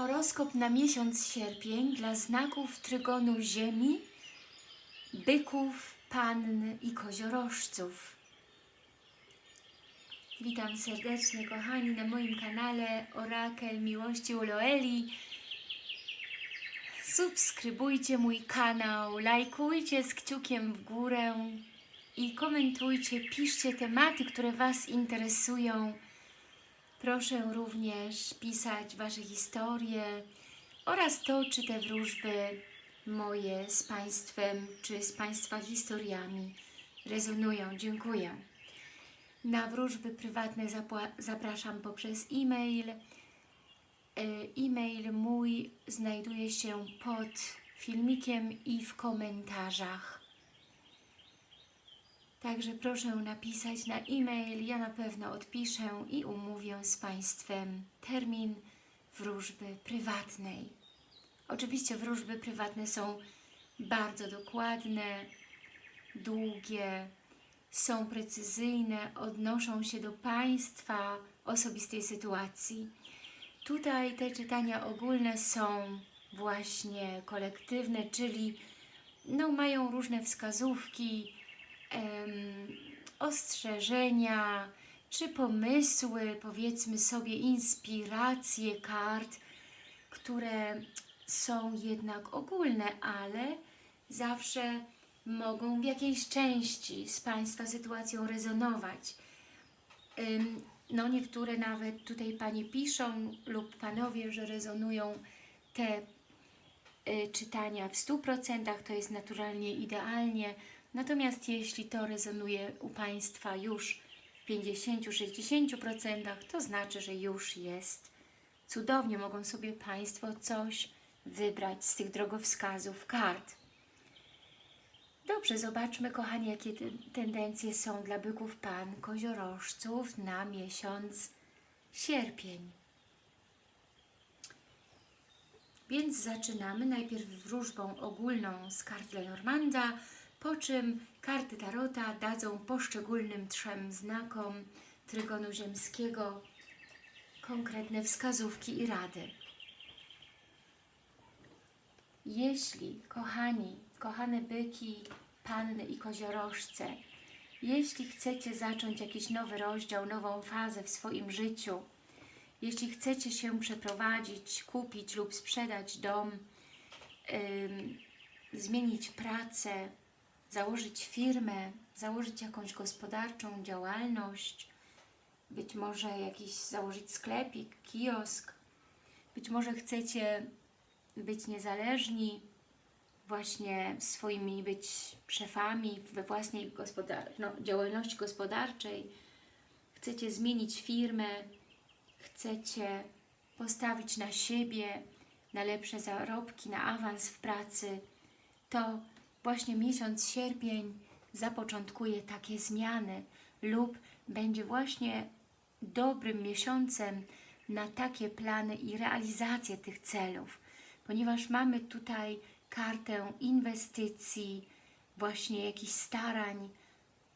Horoskop na miesiąc sierpień dla znaków trygonu Ziemi, byków, pann i koziorożców. Witam serdecznie kochani na moim kanale Orakel Miłości Uloeli. Subskrybujcie mój kanał, lajkujcie z kciukiem w górę i komentujcie, piszcie tematy, które Was interesują. Proszę również pisać Wasze historie oraz to, czy te wróżby moje z Państwem, czy z Państwa historiami rezonują. Dziękuję. Na wróżby prywatne zapraszam poprzez e-mail. E, E-mail mój znajduje się pod filmikiem i w komentarzach. Także proszę napisać na e-mail, ja na pewno odpiszę i umówię z Państwem termin wróżby prywatnej. Oczywiście wróżby prywatne są bardzo dokładne, długie, są precyzyjne, odnoszą się do Państwa osobistej sytuacji. Tutaj te czytania ogólne są właśnie kolektywne, czyli no, mają różne wskazówki, ostrzeżenia, czy pomysły, powiedzmy sobie, inspiracje kart, które są jednak ogólne, ale zawsze mogą w jakiejś części z Państwa sytuacją rezonować. No niektóre nawet tutaj Panie piszą lub Panowie, że rezonują te y, czytania w 100%, to jest naturalnie idealnie. Natomiast jeśli to rezonuje u Państwa już w 50-60%, to znaczy, że już jest cudownie. Mogą sobie Państwo coś wybrać z tych drogowskazów kart. Dobrze, zobaczmy, kochani, jakie te tendencje są dla byków pan koziorożców na miesiąc sierpień. Więc zaczynamy najpierw wróżbą ogólną z kart Lenormanda, po czym karty Tarota dadzą poszczególnym trzem znakom Trygonu Ziemskiego konkretne wskazówki i rady. Jeśli, kochani, kochane byki, panny i koziorożce, jeśli chcecie zacząć jakiś nowy rozdział, nową fazę w swoim życiu, jeśli chcecie się przeprowadzić, kupić lub sprzedać dom, ym, zmienić pracę, założyć firmę, założyć jakąś gospodarczą działalność, być może jakiś założyć sklepik, kiosk, być może chcecie być niezależni, właśnie swoimi być szefami we własnej gospodar no, działalności gospodarczej, chcecie zmienić firmę, chcecie postawić na siebie, na lepsze zarobki, na awans w pracy, to właśnie miesiąc sierpień zapoczątkuje takie zmiany lub będzie właśnie dobrym miesiącem na takie plany i realizację tych celów, ponieważ mamy tutaj kartę inwestycji, właśnie jakichś starań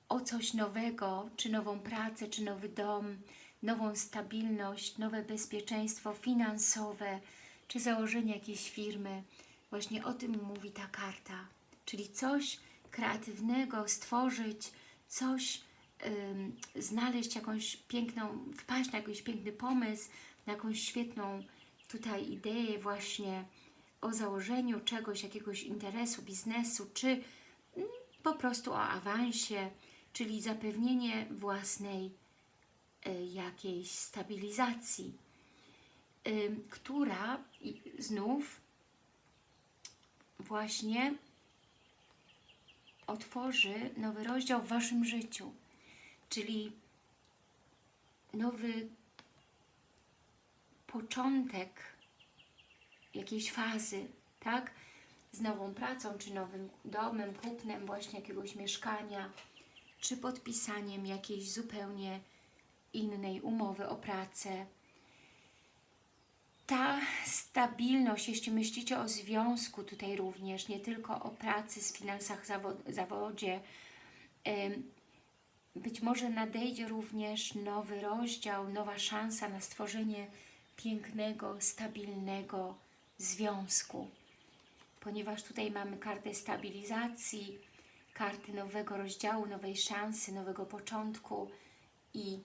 o coś nowego, czy nową pracę, czy nowy dom, nową stabilność, nowe bezpieczeństwo finansowe, czy założenie jakiejś firmy. Właśnie o tym mówi ta karta. Czyli coś kreatywnego stworzyć, coś znaleźć jakąś piękną, wpaść na jakiś piękny pomysł, na jakąś świetną tutaj ideę właśnie o założeniu czegoś, jakiegoś interesu, biznesu, czy mm, po prostu o awansie, czyli zapewnienie własnej y, jakiejś stabilizacji, która znów właśnie otworzy nowy rozdział w Waszym życiu, czyli nowy początek jakiejś fazy, tak? Z nową pracą, czy nowym domem, kupnem właśnie jakiegoś mieszkania, czy podpisaniem jakiejś zupełnie innej umowy o pracę. Ta stabilność, jeśli myślicie o związku tutaj również, nie tylko o pracy, z finansach, zawo zawodzie, być może nadejdzie również nowy rozdział, nowa szansa na stworzenie pięknego, stabilnego związku. Ponieważ tutaj mamy kartę stabilizacji, karty nowego rozdziału, nowej szansy, nowego początku i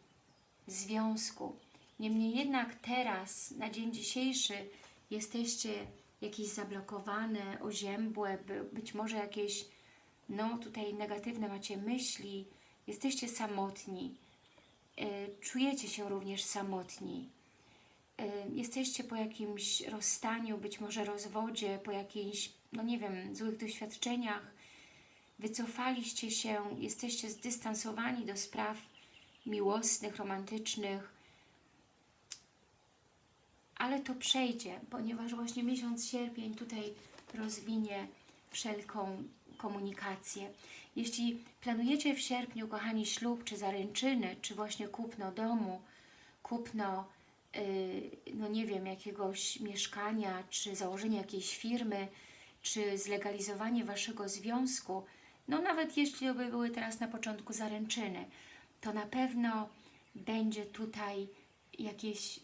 związku. Niemniej jednak teraz, na dzień dzisiejszy, jesteście jakieś zablokowane, oziębłe, by- być może jakieś, no tutaj negatywne macie myśli, jesteście samotni, e, czujecie się również samotni, e, jesteście po jakimś rozstaniu, być może rozwodzie, po jakichś, no nie wiem, złych doświadczeniach, wycofaliście się, jesteście zdystansowani do spraw miłosnych, romantycznych, ale to przejdzie, ponieważ właśnie miesiąc sierpień tutaj rozwinie wszelką komunikację. Jeśli planujecie w sierpniu, kochani, ślub, czy zaręczyny, czy właśnie kupno domu, kupno, yy, no nie wiem, jakiegoś mieszkania, czy założenie jakiejś firmy, czy zlegalizowanie Waszego związku, no nawet jeśli by były teraz na początku zaręczyny, to na pewno będzie tutaj jakieś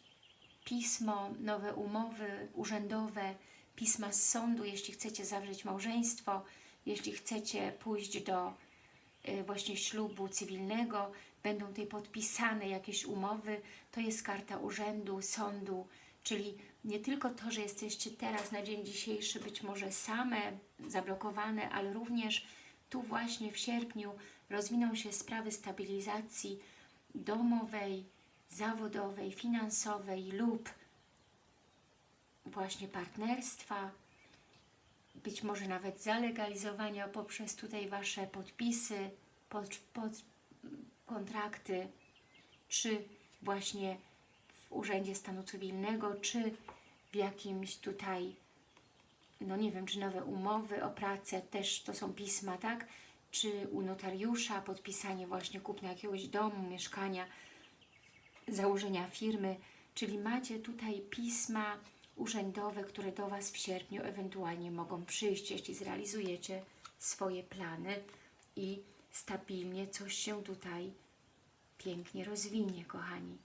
pismo, nowe umowy urzędowe, pisma z sądu, jeśli chcecie zawrzeć małżeństwo, jeśli chcecie pójść do y, właśnie ślubu cywilnego, będą tutaj podpisane jakieś umowy, to jest karta urzędu, sądu, czyli nie tylko to, że jesteście teraz na dzień dzisiejszy być może same, zablokowane, ale również tu właśnie w sierpniu rozwiną się sprawy stabilizacji domowej, zawodowej, finansowej lub właśnie partnerstwa, być może nawet zalegalizowania poprzez tutaj Wasze podpisy, pod, pod, kontrakty, czy właśnie w Urzędzie Stanu Cywilnego, czy w jakimś tutaj, no nie wiem, czy nowe umowy o pracę, też to są pisma, tak? Czy u notariusza podpisanie właśnie kupna jakiegoś domu, mieszkania, założenia firmy, czyli macie tutaj pisma urzędowe, które do Was w sierpniu ewentualnie mogą przyjść, jeśli zrealizujecie swoje plany i stabilnie coś się tutaj pięknie rozwinie, kochani.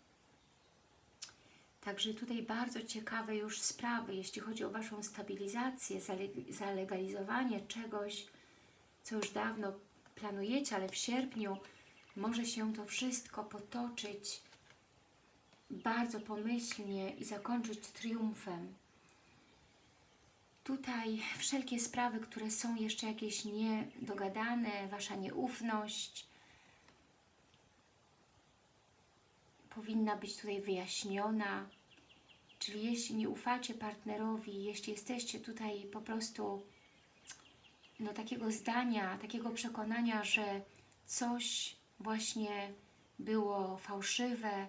Także tutaj bardzo ciekawe już sprawy, jeśli chodzi o Waszą stabilizację, zale- zalegalizowanie czegoś, co już dawno planujecie, ale w sierpniu może się to wszystko potoczyć bardzo pomyślnie i zakończyć triumfem. Tutaj wszelkie sprawy, które są jeszcze jakieś niedogadane, Wasza nieufność powinna być tutaj wyjaśniona. Czyli jeśli nie ufacie partnerowi, jeśli jesteście tutaj po prostu no, takiego zdania, takiego przekonania, że coś właśnie było fałszywe,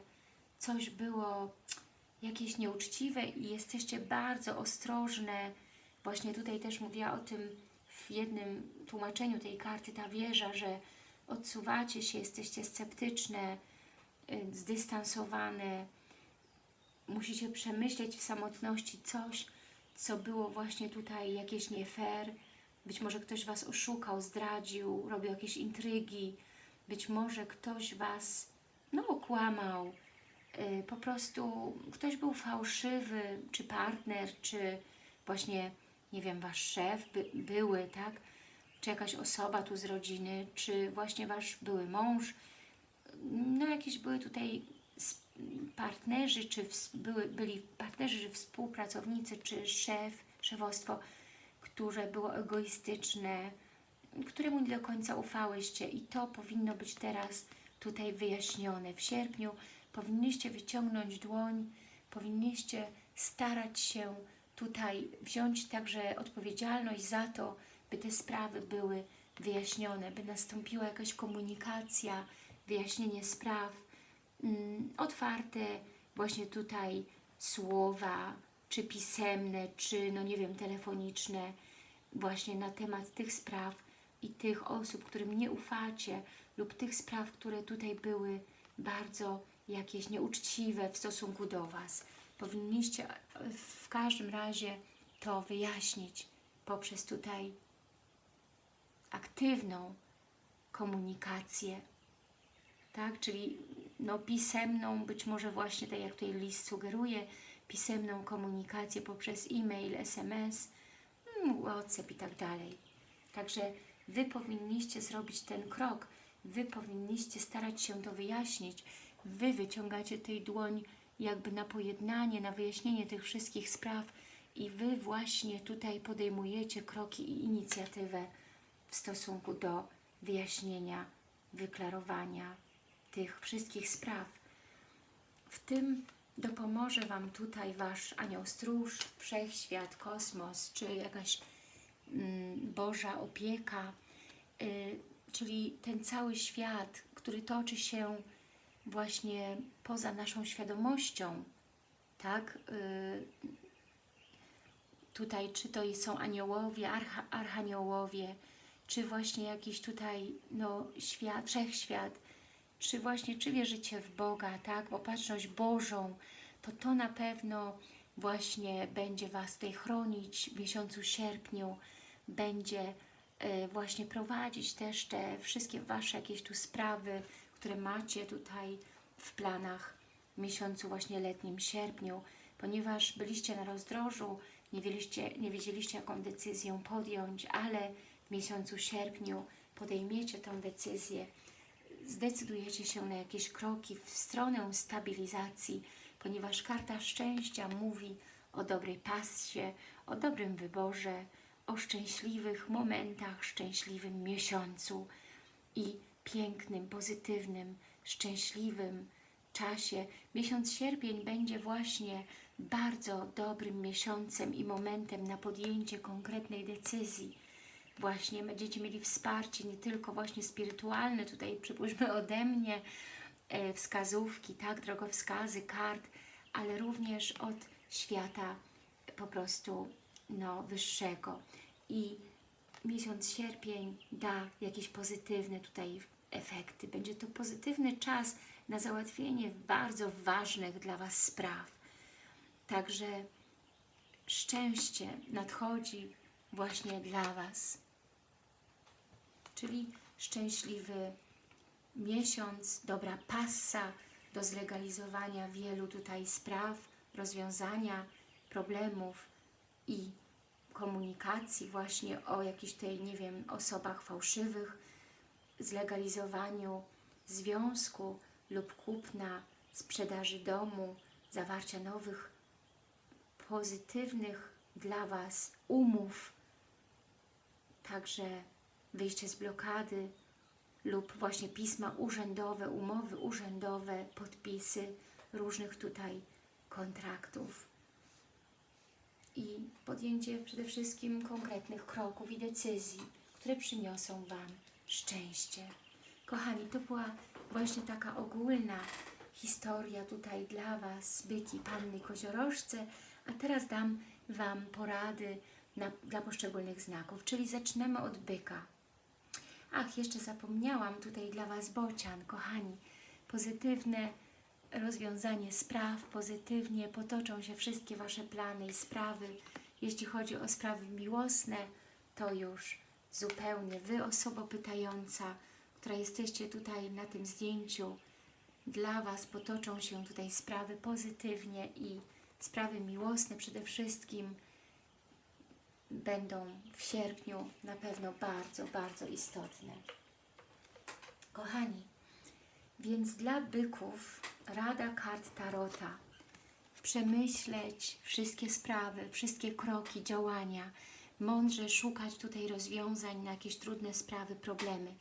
coś było jakieś nieuczciwe i jesteście bardzo ostrożne. Właśnie tutaj też mówiła o tym w jednym tłumaczeniu tej karty, ta wieża, że odsuwacie się, jesteście sceptyczne, y, zdystansowane. Musicie przemyśleć w samotności coś, co było właśnie tutaj jakieś nie fair. Być może ktoś Was oszukał, zdradził, robił jakieś intrygi. Być może ktoś Was, no, okłamał, po prostu ktoś był fałszywy, czy partner, czy właśnie, nie wiem, Wasz szef, by, były, tak? Czy jakaś osoba tu z rodziny, czy właśnie Wasz były mąż. No jakieś były tutaj partnerzy, czy były, byli partnerzy, czy współpracownicy, czy szef, szefostwo, które było egoistyczne, któremu nie do końca ufałyście i to powinno być teraz tutaj wyjaśnione. W sierpniu powinniście wyciągnąć dłoń, powinniście starać się tutaj wziąć także odpowiedzialność za to, by te sprawy były wyjaśnione, by nastąpiła jakaś komunikacja, wyjaśnienie spraw, mm, otwarte właśnie tutaj słowa, czy pisemne, czy no nie wiem, telefoniczne, właśnie na temat tych spraw i tych osób, którym nie ufacie lub tych spraw, które tutaj były bardzo jakieś nieuczciwe w stosunku do Was. Powinniście w każdym razie to wyjaśnić poprzez tutaj aktywną komunikację, tak? Czyli no, pisemną, być może właśnie tak jak tutaj list sugeruje, pisemną komunikację poprzez e-mail, SMS, mm, WhatsApp i tak dalej. Także Wy powinniście zrobić ten krok, Wy powinniście starać się to wyjaśnić, Wy wyciągacie tej dłoń jakby na pojednanie, na wyjaśnienie tych wszystkich spraw i Wy właśnie tutaj podejmujecie kroki i inicjatywę w stosunku do wyjaśnienia, wyklarowania tych wszystkich spraw. W tym dopomoże Wam tutaj Wasz anioł stróż, wszechświat, kosmos, czy jakaś mm, Boża opieka, y, czyli ten cały świat, który toczy się właśnie poza naszą świadomością, tak? Y, tutaj, czy to są aniołowie, archa, archaniołowie, czy właśnie jakiś tutaj no, świat, wszechświat, czy właśnie, czy wierzycie w Boga, tak? W opatrzność Bożą, to to na pewno właśnie będzie Was tutaj chronić w miesiącu sierpniu, będzie y, właśnie prowadzić też te wszystkie Wasze jakieś tu sprawy, które macie tutaj w planach w miesiącu właśnie letnim, sierpniu, ponieważ byliście na rozdrożu, nie wiedzieliście, nie wiedzieliście jaką decyzję podjąć, ale w miesiącu sierpniu podejmiecie tę decyzję, zdecydujecie się na jakieś kroki w stronę stabilizacji, ponieważ karta szczęścia mówi o dobrej pasie, o dobrym wyborze, o szczęśliwych momentach, szczęśliwym miesiącu. I pięknym, pozytywnym, szczęśliwym czasie. Miesiąc sierpień będzie właśnie bardzo dobrym miesiącem i momentem na podjęcie konkretnej decyzji. Właśnie będziecie mieli wsparcie nie tylko właśnie spirytualne, tutaj przypuśćmy ode mnie, e, wskazówki, tak, drogowskazy, kart, ale również od świata po prostu no, wyższego. I miesiąc sierpień da jakieś pozytywne tutaj efekty. Będzie to pozytywny czas na załatwienie bardzo ważnych dla Was spraw. Także szczęście nadchodzi właśnie dla Was. Czyli szczęśliwy miesiąc, dobra passa do zlegalizowania wielu tutaj spraw, rozwiązania problemów i komunikacji właśnie o jakichś tej, nie wiem, osobach fałszywych, zlegalizowaniu związku lub kupna, sprzedaży domu, zawarcia nowych, pozytywnych dla Was umów, także wyjście z blokady lub właśnie pisma urzędowe, umowy urzędowe, podpisy różnych tutaj kontraktów i podjęcie przede wszystkim konkretnych kroków i decyzji, które przyniosą Wam szczęście. Kochani, to była właśnie taka ogólna historia tutaj dla Was, byki, panny koziorożce, a teraz dam Wam porady na, dla poszczególnych znaków, czyli zaczniemy od byka. Ach, jeszcze zapomniałam tutaj dla Was bocian, kochani, pozytywne rozwiązanie spraw, pozytywnie potoczą się wszystkie Wasze plany i sprawy. Jeśli chodzi o sprawy miłosne, to już zupełnie Wy, osoba pytająca, która jesteście tutaj na tym zdjęciu, dla Was potoczą się tutaj sprawy pozytywnie i sprawy miłosne przede wszystkim będą w sierpniu na pewno bardzo, bardzo istotne. Kochani, więc dla byków rada kart Tarota. Przemyśleć wszystkie sprawy, wszystkie kroki, działania, mądrze szukać tutaj rozwiązań na jakieś trudne sprawy, problemy.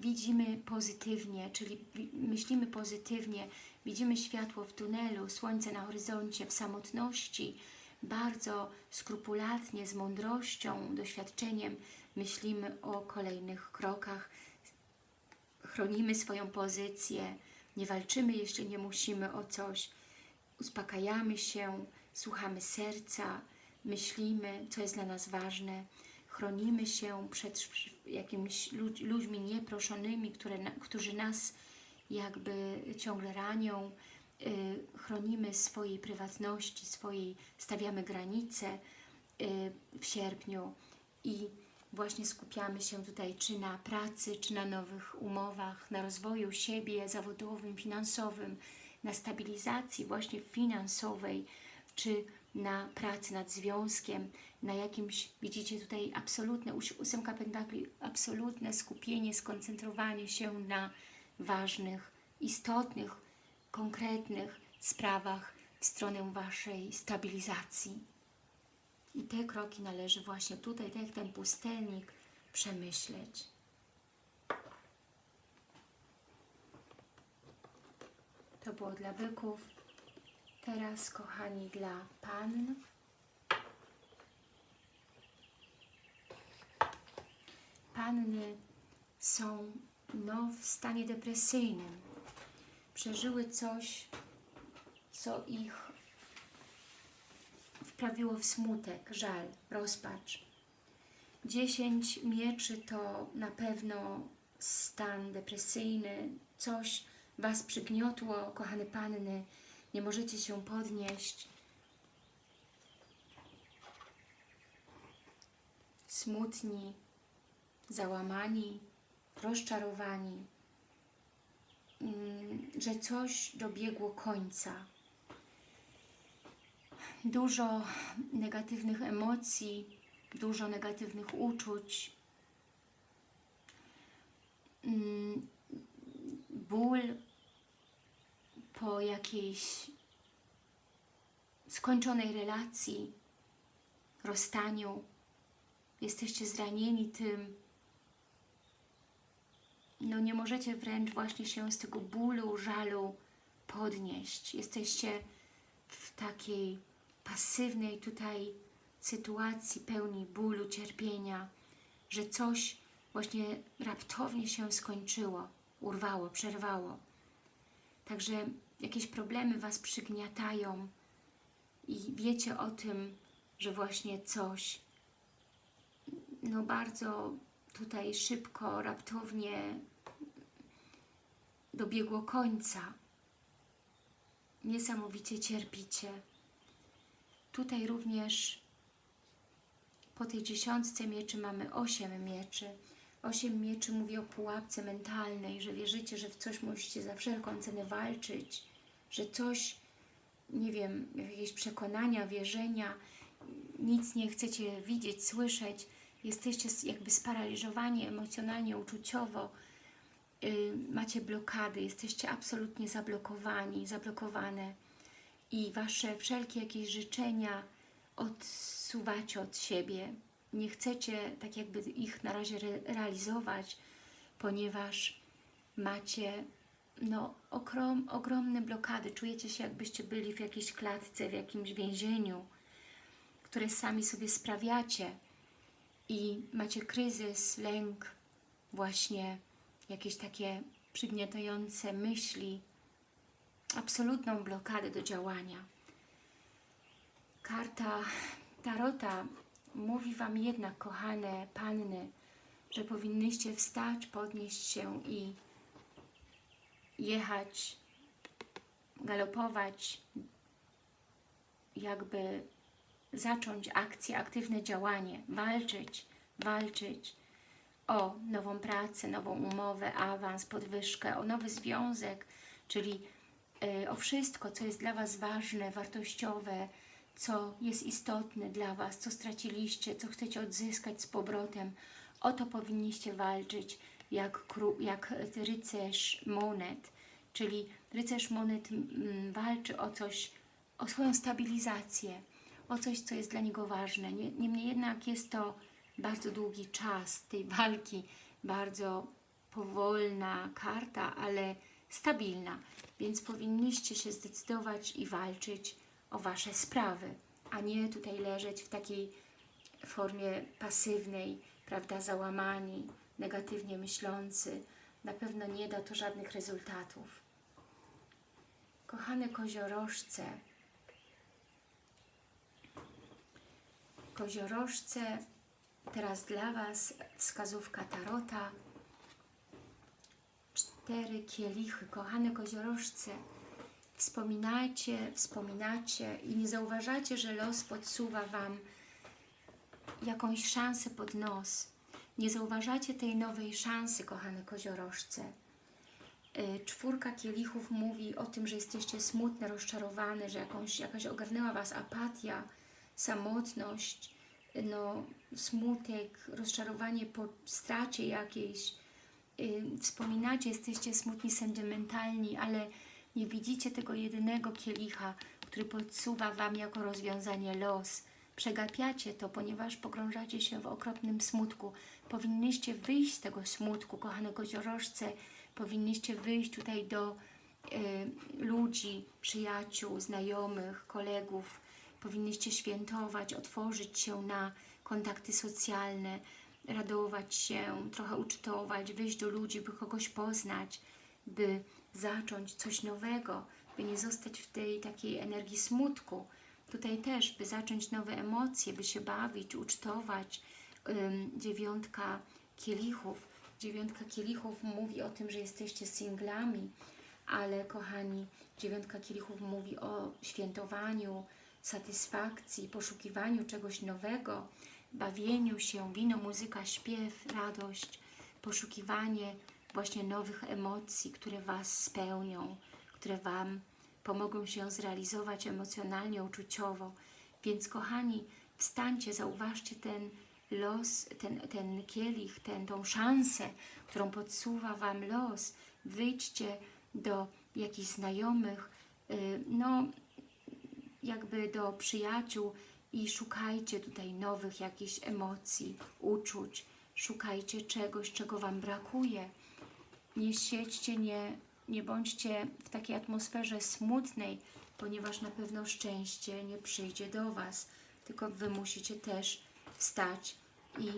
Widzimy pozytywnie, czyli myślimy pozytywnie, widzimy światło w tunelu, słońce na horyzoncie, w samotności, bardzo skrupulatnie, z mądrością, doświadczeniem myślimy o kolejnych krokach, chronimy swoją pozycję, nie walczymy, jeśli nie musimy o coś, uspokajamy się, słuchamy serca, myślimy, co jest dla nas ważne, chronimy się przed jakimiś ludźmi nieproszonymi, które, którzy nas jakby ciągle ranią, y, chronimy swojej prywatności, swojej, stawiamy granice y, w sierpniu. I właśnie skupiamy się tutaj czy na pracy, czy na nowych umowach, na rozwoju siebie zawodowym, finansowym, na stabilizacji właśnie finansowej, czy na pracy nad związkiem, na jakimś, widzicie tutaj absolutne, ósemka pentakli, absolutne skupienie, skoncentrowanie się na ważnych, istotnych, konkretnych sprawach w stronę Waszej stabilizacji. I te kroki należy właśnie tutaj, tak jak ten pustelnik, przemyśleć. To było dla byków. Teraz, kochani, dla pann. Panny są no, w stanie depresyjnym. Przeżyły coś, co ich wprawiło w smutek, żal, rozpacz. Dziesięć mieczy to na pewno stan depresyjny, coś Was przygniotło, kochane panny, nie możecie się podnieść. Smutni, załamani, rozczarowani, mm, że coś dobiegło końca. Dużo negatywnych emocji, dużo negatywnych uczuć, mm, ból po jakiejś skończonej relacji, rozstaniu. Jesteście zranieni tym. No nie możecie wręcz właśnie się z tego bólu, żalu podnieść. Jesteście w takiej pasywnej tutaj sytuacji pełni bólu, cierpienia, że coś właśnie raptownie się skończyło, urwało, przerwało. Także jakieś problemy Was przygniatają i wiecie o tym, że właśnie coś no bardzo tutaj szybko, raptownie dobiegło końca. Niesamowicie cierpicie. Tutaj również po tej dziesiątce mieczy mamy osiem mieczy. Osiem mieczy mówi o pułapce mentalnej, że wierzycie, że w coś musicie za wszelką cenę walczyć, że coś, nie wiem, jakieś przekonania, wierzenia, nic nie chcecie widzieć, słyszeć, jesteście jakby sparaliżowani emocjonalnie, uczuciowo, yy, macie blokady, jesteście absolutnie zablokowani, zablokowane i Wasze wszelkie jakieś życzenia odsuwacie od siebie. Nie chcecie tak jakby ich na razie re realizować, ponieważ macie no, ogrom, ogromne blokady. Czujecie się jakbyście byli w jakiejś klatce, w jakimś więzieniu, które sami sobie sprawiacie i macie kryzys, lęk, właśnie jakieś takie przygniatające myśli, absolutną blokadę do działania. Karta Tarota mówi Wam jednak, kochane panny, że powinnyście wstać, podnieść się i jechać, galopować, jakby zacząć akcję, aktywne działanie, walczyć, walczyć o nową pracę, nową umowę, awans, podwyżkę, o nowy związek, czyli o wszystko, co jest dla Was ważne, wartościowe, co jest istotne dla Was, co straciliście, co chcecie odzyskać z powrotem. O to powinniście walczyć jak, jak rycerz monet, czyli rycerz monet mm, walczy o coś, o swoją stabilizację, o coś, co jest dla niego ważne. Niemniej jednak jest to bardzo długi czas tej walki, bardzo powolna karta, ale stabilna, więc powinniście się zdecydować i walczyć o Wasze sprawy, a nie tutaj leżeć w takiej formie pasywnej, prawda, załamani, negatywnie myślący. Na pewno nie da to żadnych rezultatów. Kochane koziorożce, koziorożce, teraz dla Was wskazówka Tarota. Kielichy, kochane koziorożce, wspominacie, wspominacie i nie zauważacie, że los podsuwa Wam jakąś szansę pod nos. Nie zauważacie tej nowej szansy, kochane koziorożce. Y, Czwórka kielichów mówi o tym, że jesteście smutne, rozczarowane, że jakąś, jakaś ogarnęła Was apatia, samotność, no, smutek, rozczarowanie po stracie jakiejś. Y, Wspominacie, jesteście smutni, sentymentalni, ale nie widzicie tego jedynego kielicha, który podsuwa Wam jako rozwiązanie los. Przegapiacie to, ponieważ pogrążacie się w okropnym smutku. Powinnyście wyjść z tego smutku, kochane koziorożce. Powinnyście wyjść tutaj do y, ludzi, przyjaciół, znajomych, kolegów. Powinnyście świętować, otworzyć się na kontakty socjalne, radować się, trochę ucztować, wyjść do ludzi, by kogoś poznać, by zacząć coś nowego, by nie zostać w tej takiej energii smutku. Tutaj też, by zacząć nowe emocje, by się bawić, ucztować. Dziewiątka kielichów. Dziewiątka kielichów mówi o tym, że jesteście singlami, ale kochani, dziewiątka kielichów mówi o świętowaniu, satysfakcji, poszukiwaniu czegoś nowego, bawieniu się, wino, muzyka, śpiew, radość, poszukiwanie właśnie nowych emocji, które Was spełnią, które Wam pomogą się zrealizować emocjonalnie, uczuciowo. Więc kochani, wstańcie, zauważcie ten los, ten, ten kielich, ten, tą szansę, którą podsuwa Wam los. Wyjdźcie do jakichś znajomych, y, no jakby do przyjaciół i szukajcie tutaj nowych jakichś emocji, uczuć. Szukajcie czegoś, czego Wam brakuje. Nie siedźcie, nie, nie bądźcie w takiej atmosferze smutnej, ponieważ na pewno szczęście nie przyjdzie do Was, tylko Wy musicie też wstać i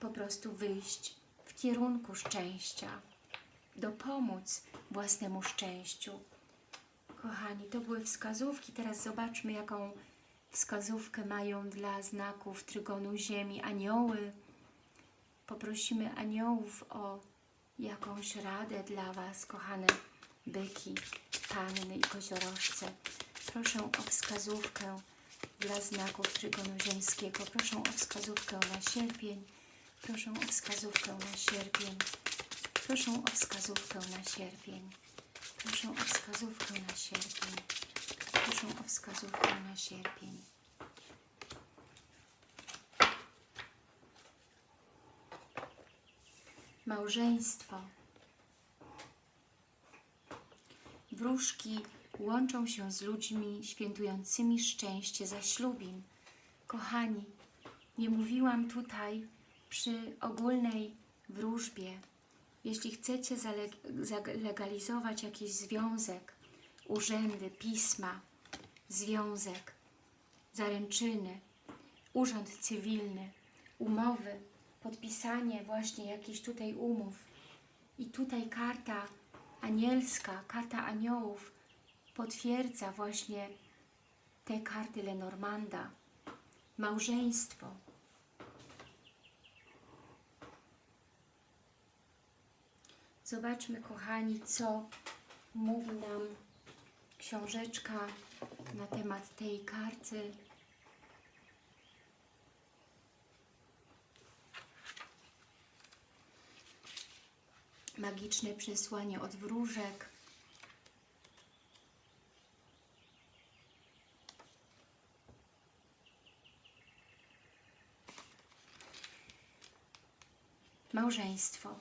po prostu wyjść w kierunku szczęścia, dopomóc własnemu szczęściu. Kochani, to były wskazówki. Teraz zobaczmy, jaką wskazówkę mają dla znaków trygonu Ziemi anioły. Poprosimy aniołów o jakąś radę dla Was, kochane byki, panny i koziorożce. Proszę o wskazówkę dla znaków trygonu ziemskiego. Proszę o wskazówkę na sierpień. Proszę o wskazówkę na sierpień. Proszę o wskazówkę na sierpień. Proszę o wskazówkę na sierpień. Proszę o wskazówkę na sierpień. Małżeństwo. Wróżki łączą się z ludźmi świętującymi szczęście zaślubin. Kochani, nie mówiłam tutaj przy ogólnej wróżbie. Jeśli chcecie zale- zalegalizować jakiś związek, urzędy, pisma, związek, zaręczyny, urząd cywilny, umowy, podpisanie właśnie jakichś tutaj umów i tutaj karta anielska, karta aniołów potwierdza właśnie te karty Lenormanda. Małżeństwo. Zobaczmy, kochani, co mówi nam książeczka na temat tej karty. Magiczne przesłanie od wróżek. Małżeństwo.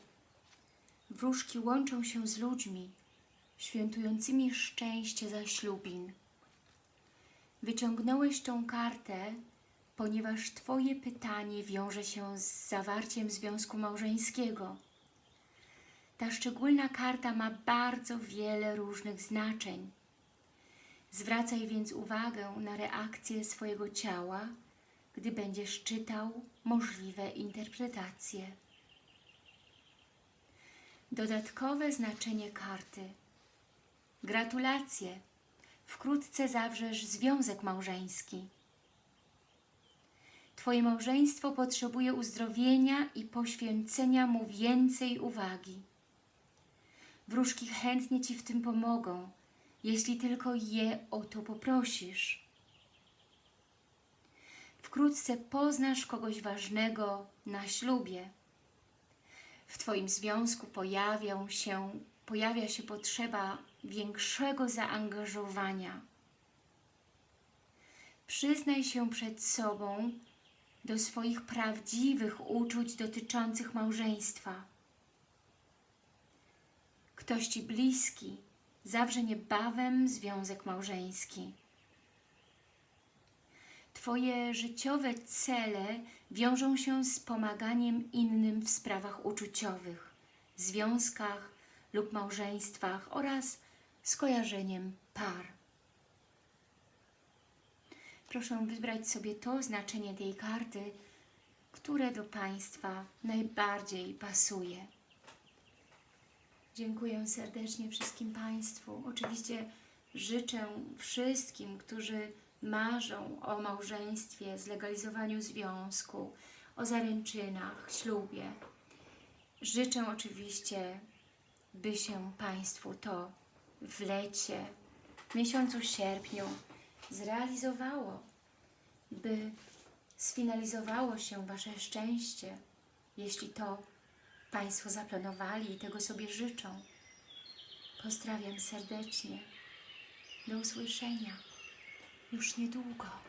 Wróżki łączą się z ludźmi, świętującymi szczęście zaślubin. Wyciągnąłeś tą kartę, ponieważ Twoje pytanie wiąże się z zawarciem związku małżeńskiego. Ta szczególna karta ma bardzo wiele różnych znaczeń. Zwracaj więc uwagę na reakcję swojego ciała, gdy będziesz czytał możliwe interpretacje. Dodatkowe znaczenie karty. Gratulacje! Wkrótce zawrzesz związek małżeński. Twoje małżeństwo potrzebuje uzdrowienia i poświęcenia mu więcej uwagi. Wróżki chętnie Ci w tym pomogą, jeśli tylko je o to poprosisz. Wkrótce poznasz kogoś ważnego na ślubie. W Twoim związku pojawią się pojawia się potrzeba większego zaangażowania. Przyznaj się przed sobą do swoich prawdziwych uczuć dotyczących małżeństwa. Ktoś Ci bliski zawrze niebawem związek małżeński. Twoje życiowe cele wiążą się z pomaganiem innym w sprawach uczuciowych, związkach lub małżeństwach oraz skojarzeniem par. Proszę wybrać sobie to znaczenie tej karty, które do Państwa najbardziej pasuje. Dziękuję serdecznie wszystkim Państwu. Oczywiście życzę wszystkim, którzy marzą o małżeństwie, zlegalizowaniu związku, o zaręczynach, ślubie. Życzę oczywiście, by się Państwu to w lecie, w miesiącu sierpniu zrealizowało, by sfinalizowało się Wasze szczęście, jeśli to Państwo zaplanowali i tego sobie życzą. Pozdrawiam serdecznie. Do usłyszenia już niedługo.